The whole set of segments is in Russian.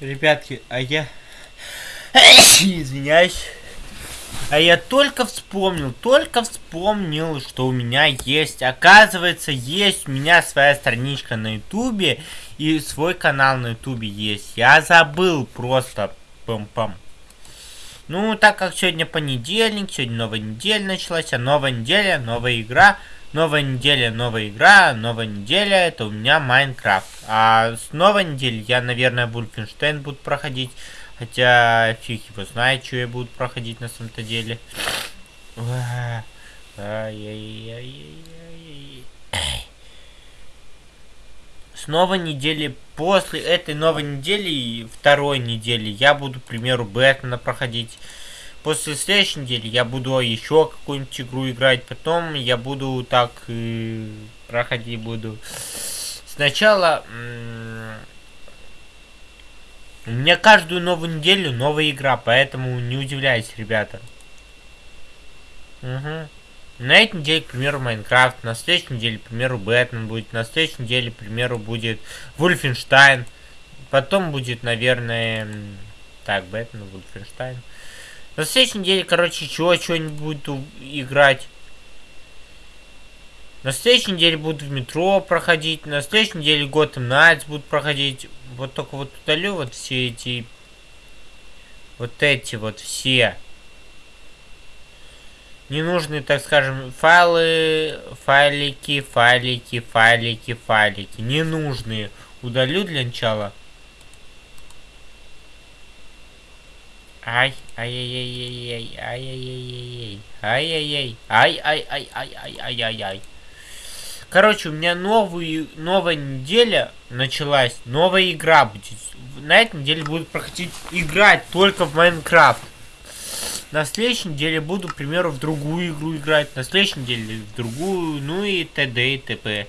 Ребятки, а я... Извиняюсь. А я только вспомнил, только вспомнил, что у меня есть, оказывается, есть у меня своя страничка на ютубе и свой канал на ютубе есть. Я забыл просто. Пам-пам. Ну, так как сегодня понедельник, сегодня новая неделя началась, а новая неделя, новая игра, новая неделя, новая игра, новая неделя, это у меня Майнкрафт. А с новой недели я, наверное, Вульфенштейн буду проходить. Хотя фиг его знает, что я буду проходить на самом-то деле. С новой недели, после этой новой недели, второй недели, я буду, к примеру, Бэтмена проходить. После следующей недели я буду еще какую-нибудь игру играть. Потом я буду так э, проходить буду. Сначала у меня каждую новую неделю новая игра, поэтому не удивляйтесь, ребята. Угу. На этой неделе, к примеру, Майнкрафт, на следующей неделе, к примеру, Бэтмен будет, на следующей неделе, к примеру, будет Вульфенштайн, потом будет, наверное, так, Бэтмен, Вульфенштайн. На следующей неделе, короче, чего, чего-нибудь буду играть. На следующей неделе буду в метро проходить. На следующей неделе Gotham Knights будут проходить. Вот только вот удалю вот все эти... Вот эти вот все. Ненужные, так скажем, файлы, файлики, файлики, файлики, файлики. Ненужные. Удалю для начала. Ай, ай-яй-яй-яй, ай-яй-яй-яй, ай-яй-яй, ай-ай-ай-ай-ай-ай-ай. Короче, у меня новую, новая неделя началась, новая игра будет. На этой неделе буду проходить играть только в Майнкрафт. На следующей неделе буду, к примеру, в другую игру играть. На следующей неделе в другую, ну и т.д. и т.п.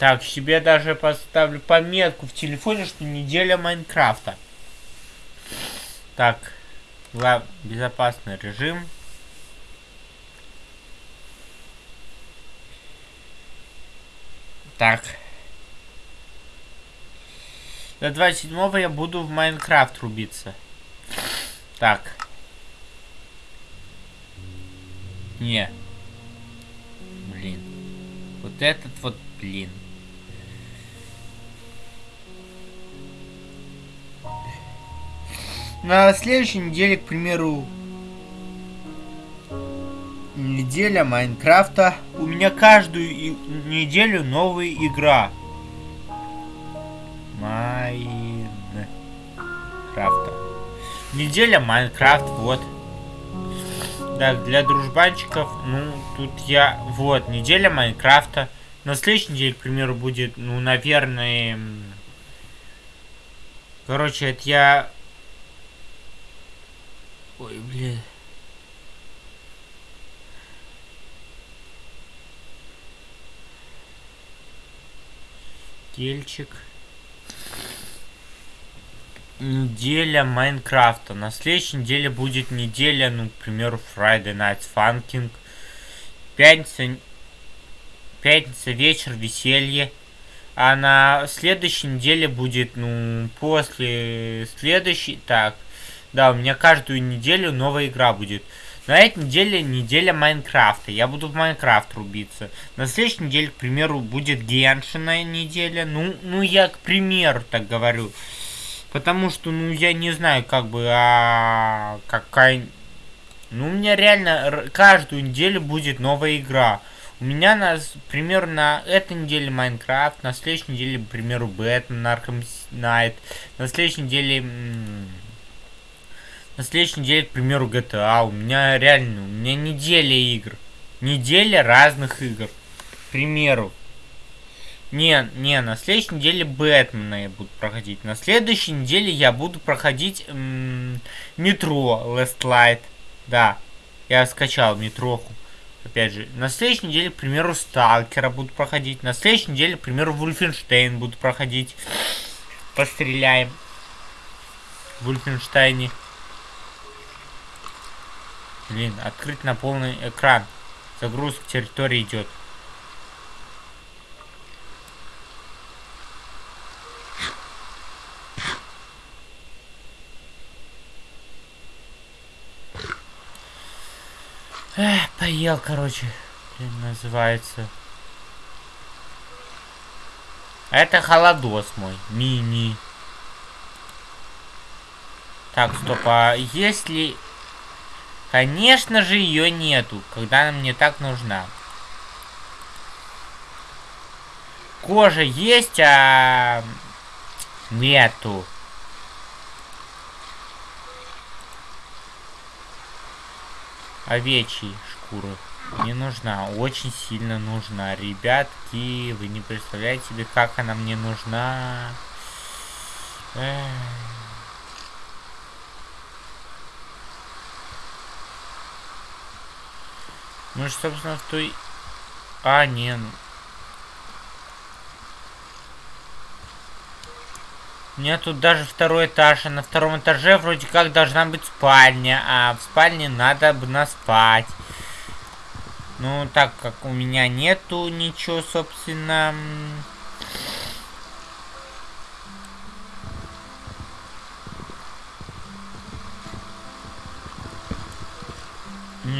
Так, себе даже поставлю пометку в телефоне, что неделя Майнкрафта. Так, безопасный режим. Так. До 27 я буду в Майнкрафт рубиться. Так. Не. Блин. Вот этот вот, блин. На следующей неделе, к примеру, неделя Майнкрафта. У меня каждую неделю новая игра. Майнкрафта. Неделя Майнкрафт, вот. Так, для дружбанчиков, ну, тут я... Вот, неделя Майнкрафта. На следующей неделе, к примеру, будет, ну, наверное... Короче, это я... Ой, блин. Тельчик. Неделя Майнкрафта. На следующей неделе будет неделя, ну, к примеру, Friday Night Funking. Пятница, пятница вечер, веселье. А на следующей неделе будет, ну, после следующей... Так, да, у меня каждую неделю новая игра будет. На этой неделе неделя Майнкрафта. Я буду в Майнкрафт рубиться. На следующей неделе, к примеру, будет Геншина неделя. Ну, ну я к примеру так говорю. Потому что, ну, я не знаю, как бы, а какая... Ну, у меня реально каждую неделю будет новая игра. У меня, на, примерно, на этой неделе Майнкрафт, на следующей неделе, к примеру, Бэтмен, Arkham Найт, на следующей неделе на следующей неделе, к примеру, GTA. У меня реально, у меня неделя игр. Неделя разных игр. К примеру. Не, не, на следующей неделе Бэтмена я буду проходить. На следующей неделе я буду проходить Метро Last Light. Да, я скачал метроху. Опять же, на следующей неделе, к примеру, Сталкера буду проходить. На следующей неделе, к примеру, Вульфенштейн буду проходить. Постреляем. В Вульфенштейне. Блин, открыть на полный экран. Загрузка территории идет. Эх, поел, короче. Блин, называется. Это холодос мой. Мини. Так, стоп, а есть ли Конечно же ее нету, когда она мне так нужна. Кожа есть, а... Нету. Овечьи шкуры. Не нужна. Очень сильно нужна. Ребятки, вы не представляете себе, как она мне нужна. Эх. Мы же, собственно, в той... А, не, ну... У меня тут даже второй этаж, а на втором этаже вроде как должна быть спальня, а в спальне надо бы наспать. Ну, так как у меня нету ничего, собственно...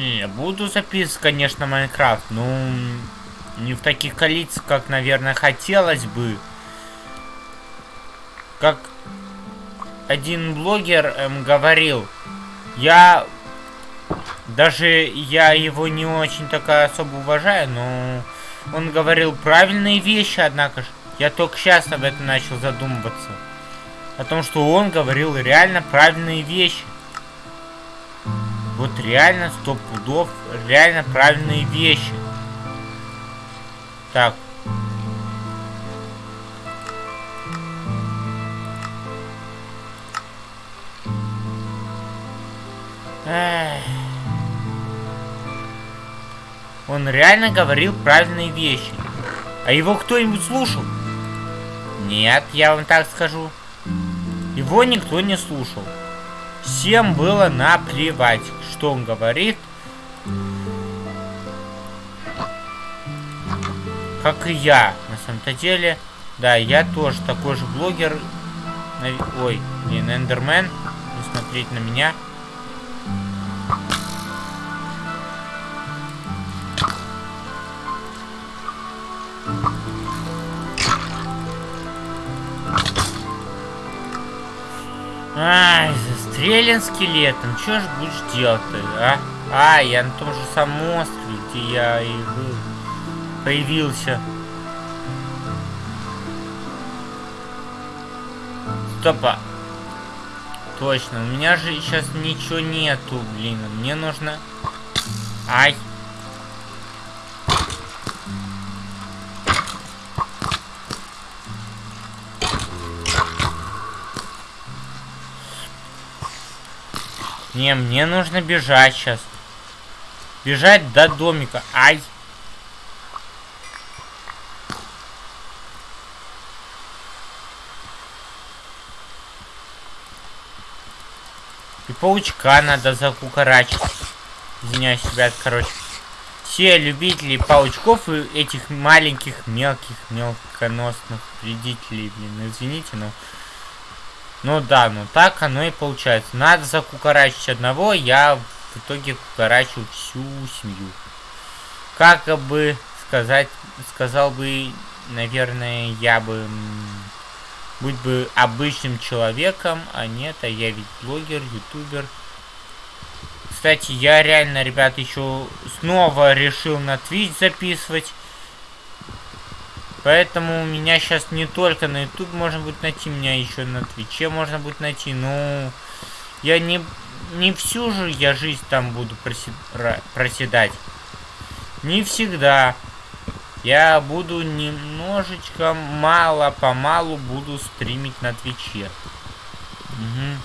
Не, буду записывать, конечно, Майнкрафт, ну, не в таких количествах, как, наверное, хотелось бы. Как один блогер эм, говорил, я даже я его не очень так особо уважаю, но он говорил правильные вещи, однако же. Я только сейчас об этом начал задумываться. О том, что он говорил реально правильные вещи. Вот реально сто пудов, реально правильные вещи. Так. Эх. Он реально говорил правильные вещи. А его кто-нибудь слушал? Нет, я вам так скажу. Его никто не слушал. Всем было наплевать, что он говорит. Как и я, на самом-то деле. Да, я тоже такой же блогер. Ой, блин, Эндермен. Не смотреть на меня. Ай, застрелен скелетом. Что ж будешь делать-то, а? А, я на том же самом острове, где я и был. Появился. Стопа. Точно, у меня же сейчас ничего нету, блин. Мне нужно... Ай. Не, мне нужно бежать сейчас. Бежать до домика. Ай. И паучка надо закукарачить. Извиняюсь, ребят, короче. Все любители паучков и этих маленьких, мелких, мелконосных вредителей, блин, извините, но... Ну да, ну так оно и получается. Надо закукарачить одного, я в итоге кукарачил всю семью. Как бы сказать, сказал бы, наверное, я бы быть бы обычным человеком, а нет, а я ведь блогер, ютубер. Кстати, я реально, ребят, еще снова решил на Twitch записывать. Поэтому у меня сейчас не только на YouTube можно будет найти, меня еще на Твиче можно будет найти. Ну, я не, не всю же я жизнь там буду проседать. Не всегда. Я буду немножечко, мало-помалу буду стримить на Твиче. Угу.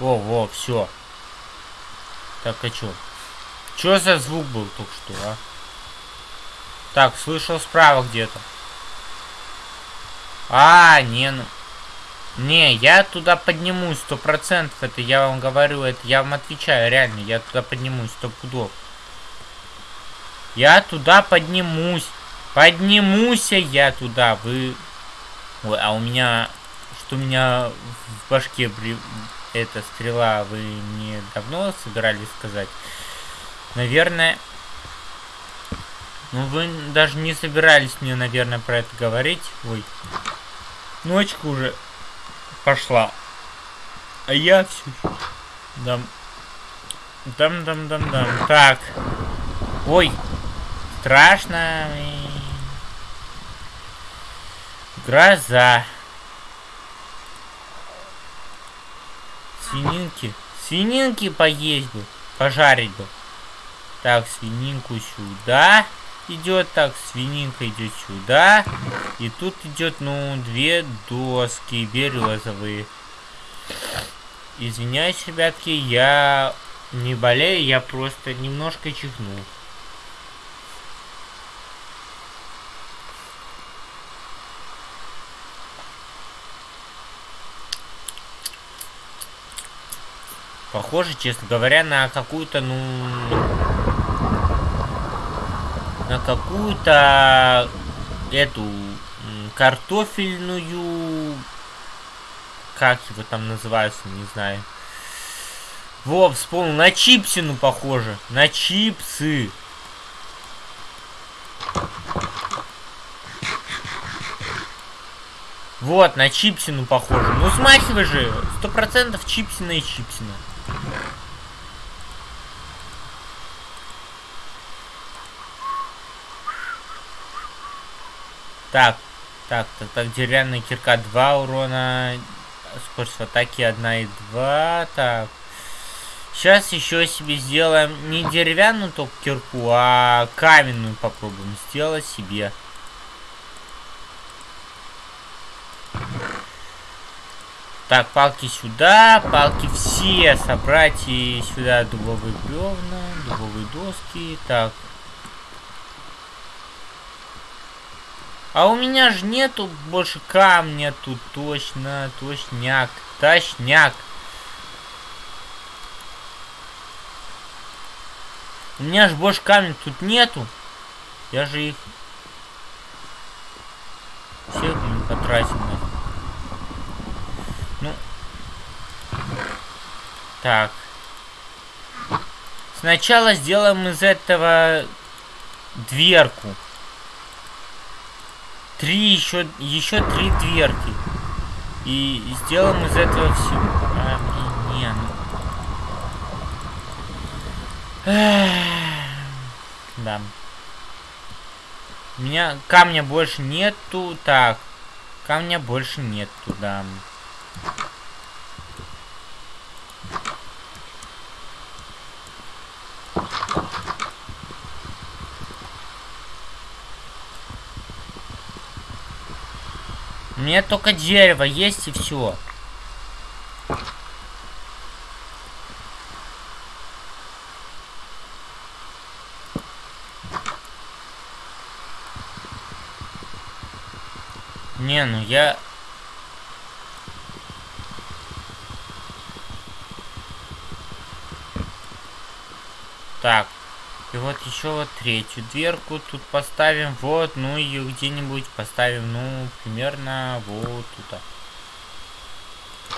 Во, во, все. Так, а чё? Чё за звук был только что, а? Так, слышал справа где-то. А, не, ну... Не, я туда поднимусь, сто процентов. Это я вам говорю, это я вам отвечаю, реально. Я туда поднимусь, сто пудов. Я туда поднимусь. Поднимусь я туда. Вы... Ой, а у меня у меня в башке. Эта стрела, вы мне давно собирались сказать? Наверное... Ну, вы даже не собирались мне, наверное, про это говорить. Ой. Ночка уже пошла. А я все... Дам... Дам-дам-дам-дам. Так. Ой. Страшно. Гроза. Свининки. Свининки поесть бы. Пожарить бы. Так, свининку сюда идет. Так, свининка идет сюда. И тут идет, ну, две доски березовые. Извиняюсь, ребятки, я не болею, я просто немножко чихнул. Похоже, честно говоря, на какую-то, ну... На какую-то... Эту... Картофельную... Как его там называется, не знаю. Во, вспомнил. На чипсину похоже. На чипсы. Вот, на чипсину похоже. Ну смахивай же. Сто процентов чипсина и чипсина. Так, так, так, так, деревянная кирка 2 урона, скорость в атаке 1 и 2, так. Сейчас еще себе сделаем не деревянную только кирку, а каменную попробуем сделать себе. Так, палки сюда, палки все собрать и сюда дубовые бревна, дубовые доски. Так. А у меня же нету больше камня тут, точно, точняк, точняк. У меня же больше камня тут нету. Я же их все потратил. Ну. Так. Сначала сделаем из этого дверку. Три еще, еще три дверки. И сделаем из этого все. А, не, ну. Да. У меня камня больше нету. Так. Камня больше нету, да. Мне только дерево есть и все. Не, ну я... Так. И вот еще вот третью дверку тут поставим. Вот, ну и где-нибудь поставим, ну, примерно вот тут.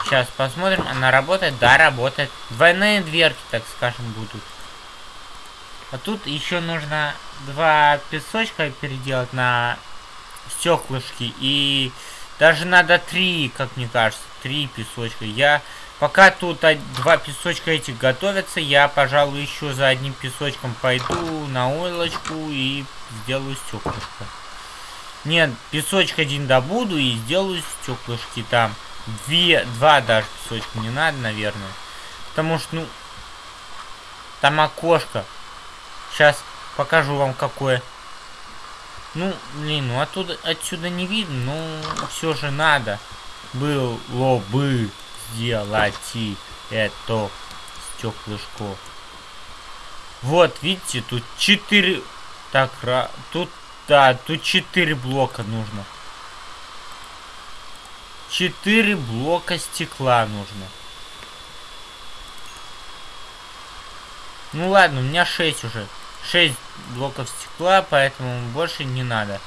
Сейчас посмотрим, она работает? Да, работает. Двойные дверки, так скажем, будут. А тут еще нужно два песочка переделать на стеклышки. И даже надо три, как мне кажется, три песочка. Я пока тут два песочка этих готовятся, я, пожалуй, еще за одним песочком пойду на ойлочку и сделаю стеклышко. Нет, песочек один добуду и сделаю стеклышки там. Две, два даже песочка не надо, наверное. Потому что, ну, там окошко. Сейчас покажу вам какое. Ну, блин, ну оттуда, отсюда не видно, но все же надо было бы сделать это стеклышко. Вот, видите, тут 4... Так, тут, да, тут 4 блока нужно. 4 блока стекла нужно. Ну ладно, у меня 6 уже. 6 блоков стекла, поэтому больше не надо.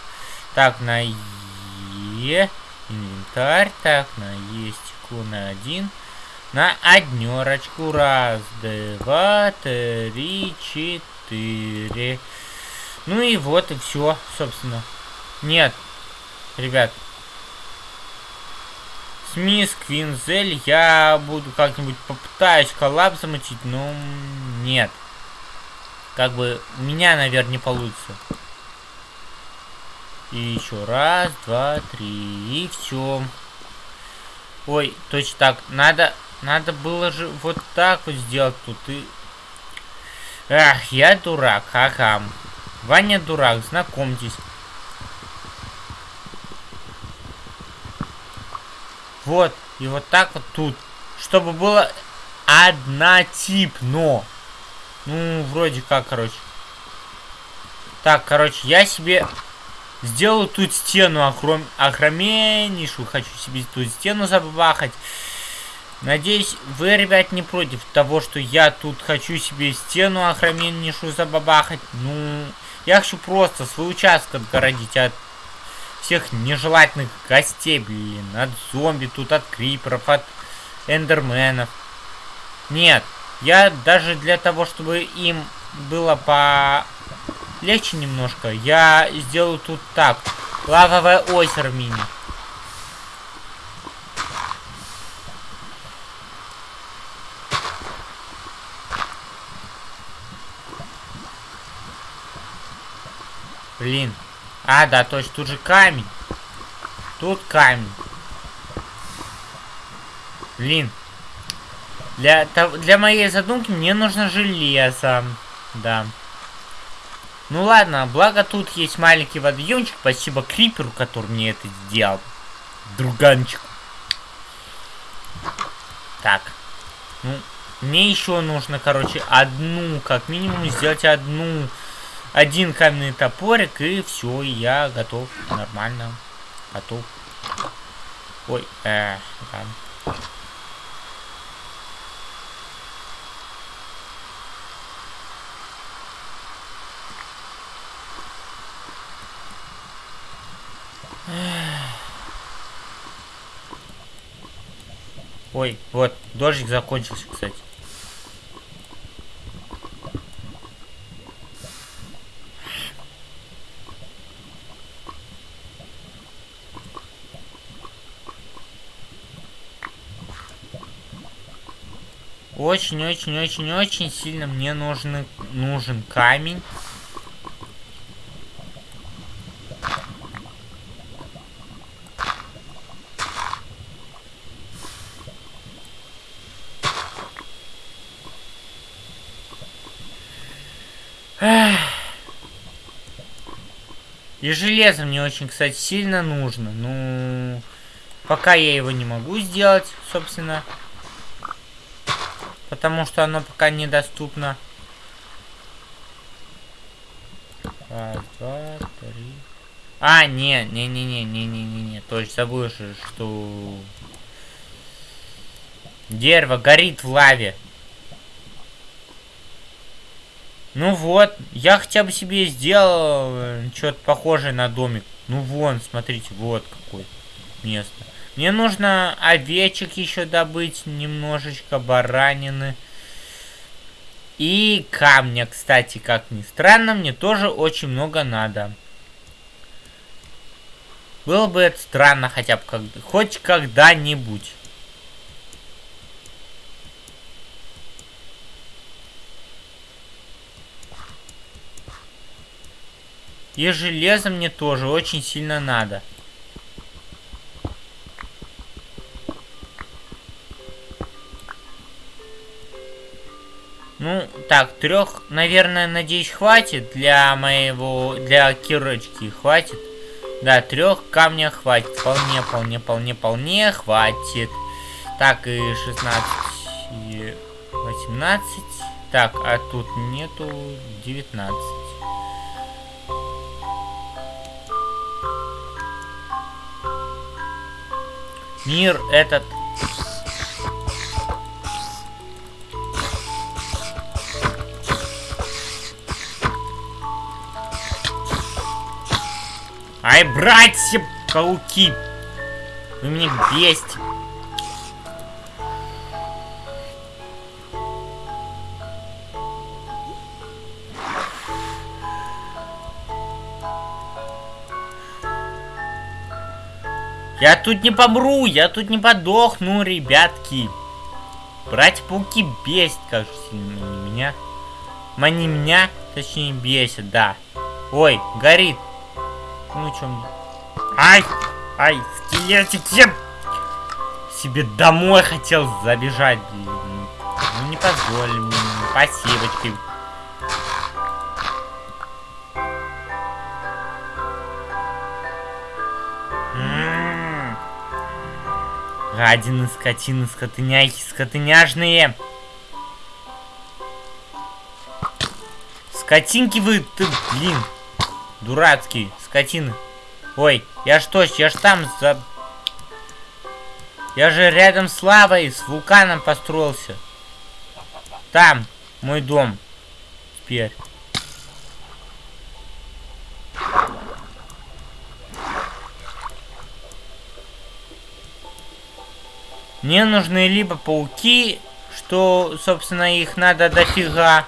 Так, на Е. инвентарь. Так, на есть на один. На однерочку. Раз, два, три, четыре. Ну и вот и все, собственно. Нет, ребят. Смис, Квинзель, я буду как-нибудь попытаюсь коллаб замутить, но нет. Как бы у меня, наверное, не получится. И еще раз, два, три, и все. Ой, точно так. Надо, надо было же вот так вот сделать тут. И... Ах, я дурак, ага. Ваня дурак, знакомьтесь. Вот, и вот так вот тут. Чтобы было однотипно. Ну, вроде как, короче. Так, короче, я себе сделаю тут стену охром... огроменнейшую. Хочу себе тут стену забахать. Надеюсь, вы, ребят, не против того, что я тут хочу себе стену огроменнейшую забабахать. Ну, я хочу просто свой участок отгородить от всех нежелательных гостей, блин. От зомби тут, от криперов, от эндерменов. Нет, я даже для того, чтобы им было по легче немножко, я сделаю тут так. Лавовое озеро мини. Блин. А, да, точно, тут же камень. Тут камень. Блин. Для, для моей задумки мне нужно железо. Да. Ну ладно, благо тут есть маленький водоемчик. Спасибо Криперу, который мне это сделал. Друганчик. Так. Ну, мне еще нужно, короче, одну, как минимум, сделать одну один каменный топорик, и все, я готов. Нормально. Готов. Ой, э, да. Ой, вот, дождик закончился, кстати. Очень-очень-очень-очень сильно мне нужен, нужен камень. И железо мне очень, кстати, сильно нужно. Ну, пока я его не могу сделать, собственно потому что оно пока недоступно. Раз, два, три. А, не, не, не, не, не, не, не, не. Точно забыл, что дерево горит в лаве. Ну вот, я хотя бы себе сделал э, что-то похожее на домик. Ну вон, смотрите, вот какое место. Мне нужно овечек еще добыть, немножечко баранины. И камня, кстати, как ни странно, мне тоже очень много надо. Было бы это странно хотя бы как хоть когда-нибудь. И железо мне тоже очень сильно надо. Ну, так, трех, наверное, надеюсь, хватит для моего, для кирочки, хватит. Да, трех камня хватит, вполне, вполне, вполне, вполне хватит. Так, и 16, и 18. Так, а тут нету 19. Мир этот Ай, братья, пауки! Вы меня бесите. Я тут не помру, я тут не подохну, ребятки. Братья-пауки бесит, как сильно они меня. Они меня, точнее, бесит, да. Ой, горит. Ну, чё мне? Ай! Ай, скелетик, я себе домой хотел забежать, блин. Ну, не позволили мне. Спасибочки. Гадины, скотины, скотыняйки, скотыняжные. Скотинки вы, ты, блин. Дурацкие, скотины. Ой, я что, я ж там за... Я же рядом с лавой, с вулканом построился. Там, мой дом. Теперь. Мне нужны либо пауки, что, собственно, их надо дофига.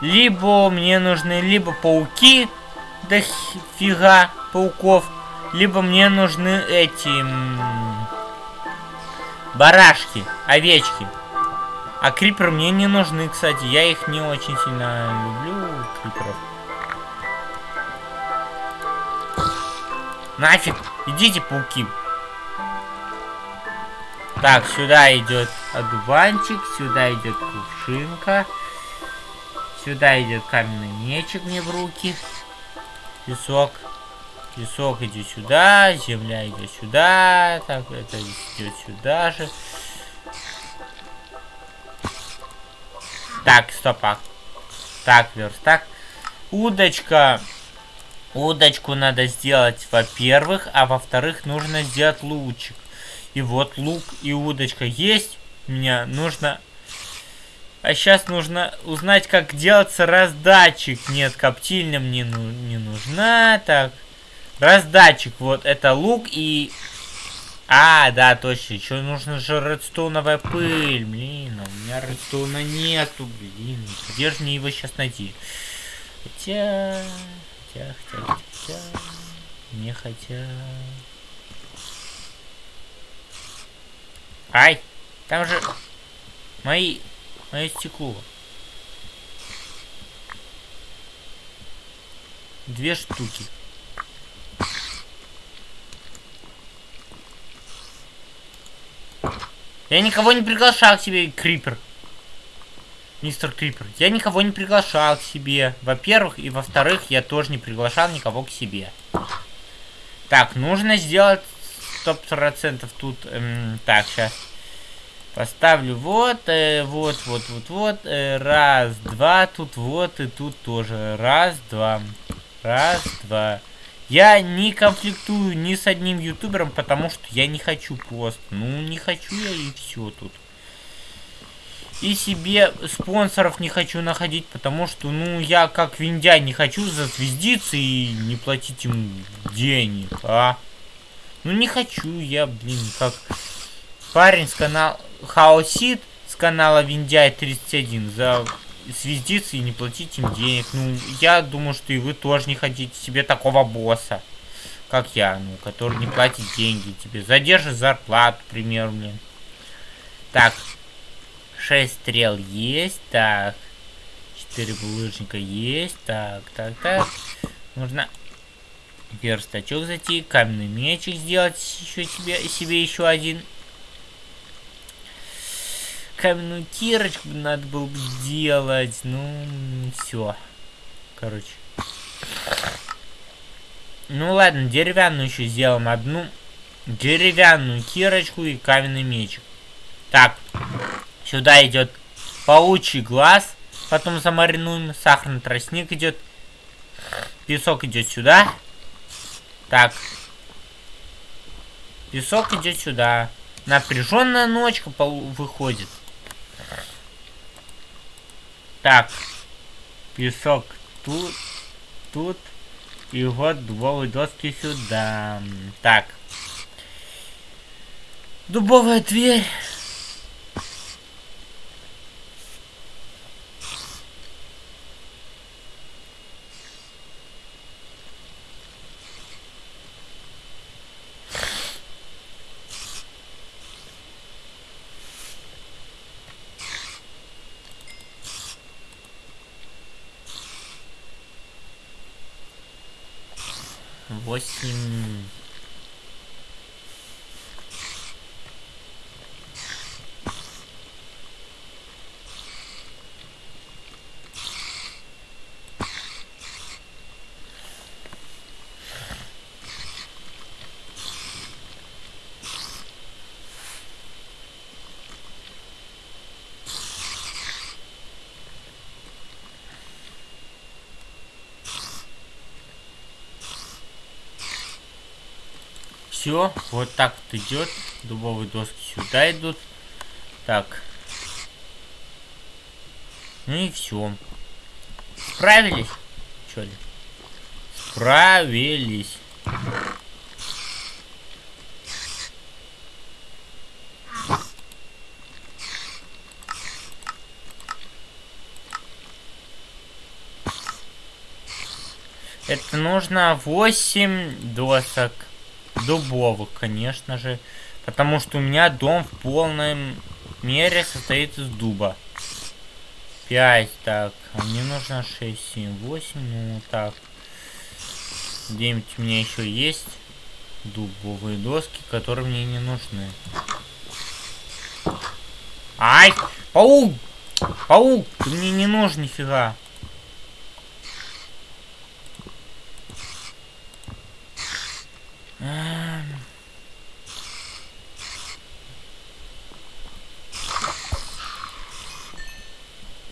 Либо мне нужны либо пауки, дофига пауков, либо мне нужны эти барашки, овечки. А криперы мне не нужны, кстати. Я их не очень сильно люблю, криперов. Нафиг, идите, пауки. Так, сюда идет одуванчик, сюда идет кувшинка. Сюда идет каменный мечик мне в руки. Песок. Песок идет сюда, земля идет сюда. Так, это идет сюда же. Так, стоп, а. Так, верстак. Удочка. Удочку надо сделать, во-первых, а во-вторых, нужно сделать лучик. И вот лук и удочка есть. Мне нужно... А сейчас нужно узнать, как делаться раздатчик. Нет, коптильня мне ну, не нужна. Так, раздатчик. Вот, это лук и... А, да, точно. Еще нужно же редстоуновая пыль. Блин, а у меня редстоуна нету, блин. Где же мне его сейчас найти? Хотя хотя, хотя, хотя, не хотя. Ай, там же мои, мое стекло. Две штуки. Я никого не приглашал к себе, Крипер мистер Крипер. Я никого не приглашал к себе. Во-первых, и во-вторых, я тоже не приглашал никого к себе. Так, нужно сделать 100% тут. Эм, так, сейчас. Поставлю вот, э, вот, вот, вот, вот. Э, раз, два, тут вот, и тут тоже. Раз, два. Раз, два. Я не конфликтую ни с одним ютубером, потому что я не хочу просто. Ну, не хочу я и все тут. И себе спонсоров не хочу находить, потому что, ну, я как виндя не хочу зазвездиться и не платить им денег, а? Ну, не хочу я, блин, как парень с канала Хаосит с канала Виндяй 31 за звездиться и не платить им денег. Ну, я думаю, что и вы тоже не хотите себе такого босса, как я, ну, который не платит деньги тебе. Задержит зарплату, пример мне. Так, 6 стрел есть. Так. 4 булыжника есть. Так, так, так. Нужно верстачок зайти. Каменный мечик сделать еще себе, себе еще один. Каменную кирочку надо было бы сделать. Ну, все. Короче. Ну ладно, деревянную еще сделаем одну. Деревянную кирочку и каменный мечик. Так, Сюда идет паучий глаз. Потом замаринуем. Сахарный тростник идет. Песок идет сюда. Так. Песок идет сюда. Напряженная ночка выходит. Так. Песок тут, тут. И вот дубовые доски сюда. Так. Дубовая дверь. Все, вот так вот идет. Дубовые доски сюда идут. Так. Ну и все. Справились? Что ли? Справились. Это нужно 8 досок. Дубовых, конечно же. Потому что у меня дом в полной мере состоит из дуба. 5, так. А мне нужно 6, 7, 8, ну так. 9 у меня еще есть. Дубовые доски, которые мне не нужны. Ай! Паук! Паук! Ты мне не нужен нифига.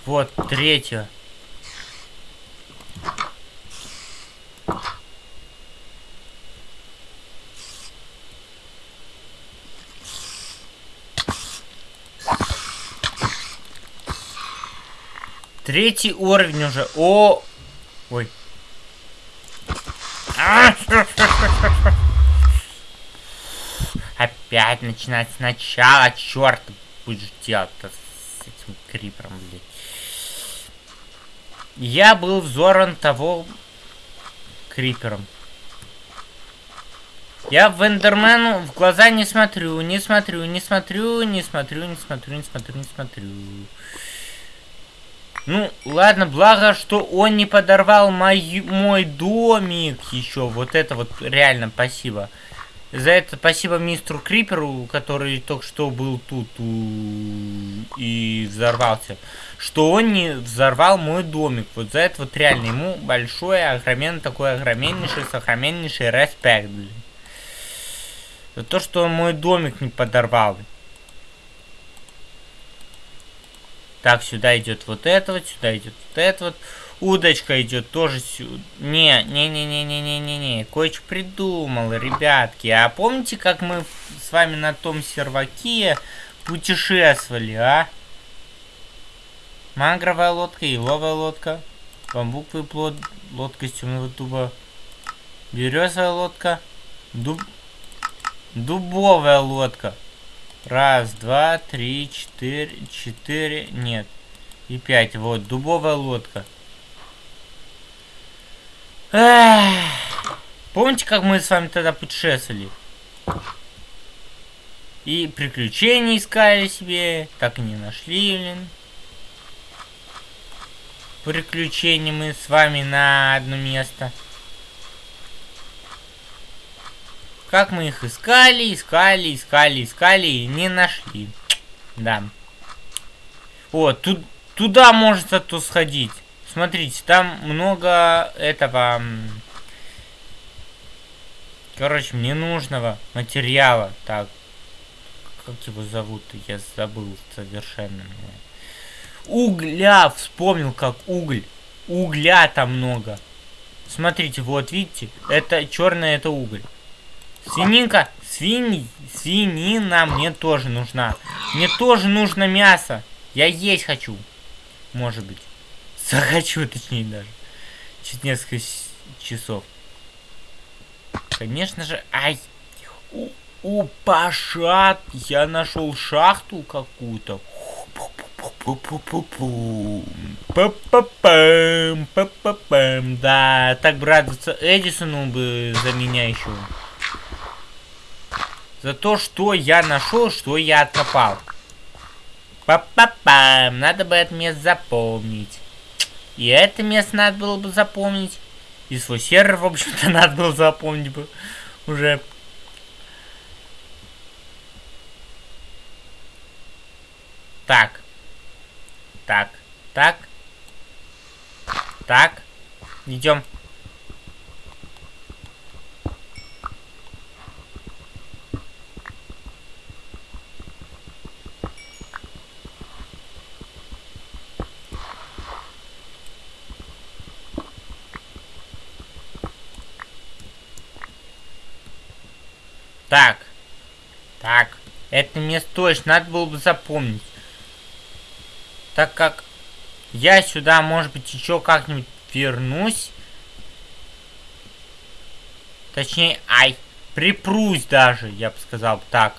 Вот, третья. Третий уровень уже. О! Ой. Опять начинать сначала. Черт, будешь делать с этим крипером, блядь. Я был взорван того крипером. Я в Эндермену в глаза не смотрю, не смотрю, не смотрю, не смотрю, не смотрю, не смотрю, не смотрю. Ну, ладно, благо, что он не подорвал мой, мой домик еще. Вот это вот реально спасибо. За это спасибо мистеру Криперу, который только что был тут и взорвался. Что он не взорвал мой домик. Вот за это вот реально ему большой, огроменный, такой огроменнейший, сохроменнейший респект, блин. За то, что он мой домик не подорвал. Так, сюда идет вот это вот, сюда идет вот это вот. Удочка идет тоже сюда. Не, не, не, не, не, не, не, не. Кое-что придумал, ребятки. А помните, как мы с вами на том серваке путешествовали, а? Мангровая лодка, еловая лодка, бамбуковый плод, лодка из темного дуба, березовая лодка, дуб... дубовая лодка. Раз, два, три, четыре, четыре, нет. И пять. Вот, дубовая лодка. Помните, как мы с вами тогда путешествовали? И приключения искали себе, так и не нашли, блин. Приключения мы с вами на одно место. Как мы их искали, искали, искали, искали и не нашли. Да. О, тут, туда может то сходить. Смотрите, там много этого... Короче, мне нужного материала. Так, как его зовут? Я забыл совершенно. Угля! Вспомнил, как уголь. Угля там много. Смотрите, вот видите, это черное, это уголь. Свининка, свинь, свинина мне тоже нужна. Мне тоже нужно мясо. Я есть хочу. Может быть. Захочу, точнее даже. Через несколько часов. Конечно же, ай. У, Паша, я нашел шахту какую-то. Да, так бы радоваться Эдисону бы за меня еще. За то, что я нашел, что я откопал. Па-па-пам, надо бы это место запомнить. И это место надо было бы запомнить. И свой сервер, в общем-то, надо было запомнить бы уже. Так. Так. Так. Так. Идем. Так. Так. Это место точно надо было бы запомнить. Так как я сюда, может быть, еще как-нибудь вернусь. Точнее, ай, припрусь даже, я бы сказал так.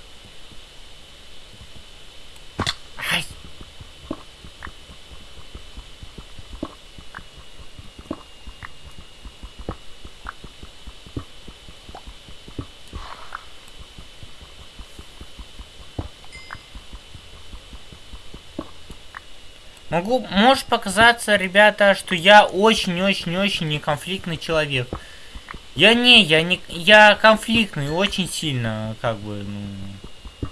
Могу, может показаться, ребята, что я очень-очень-очень неконфликтный человек. Я не, я не, я конфликтный очень сильно, как бы, ну...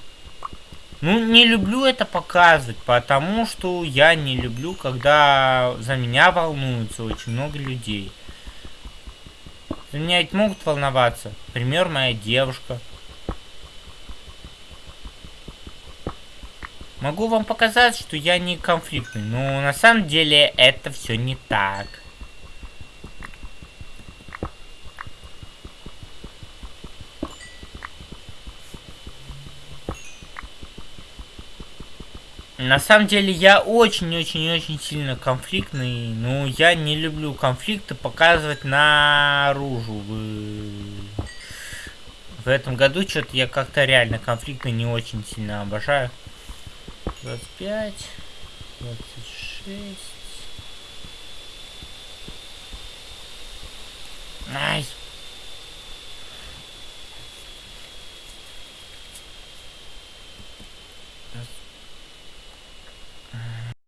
Ну, не люблю это показывать, потому что я не люблю, когда за меня волнуются очень много людей. За меня ведь могут волноваться. Пример, моя девушка. Могу вам показать, что я не конфликтный, но на самом деле это все не так. На самом деле я очень-очень-очень сильно конфликтный, но я не люблю конфликты показывать наружу. В этом году что-то я как-то реально конфликты не очень сильно обожаю. 25, 26. Nice.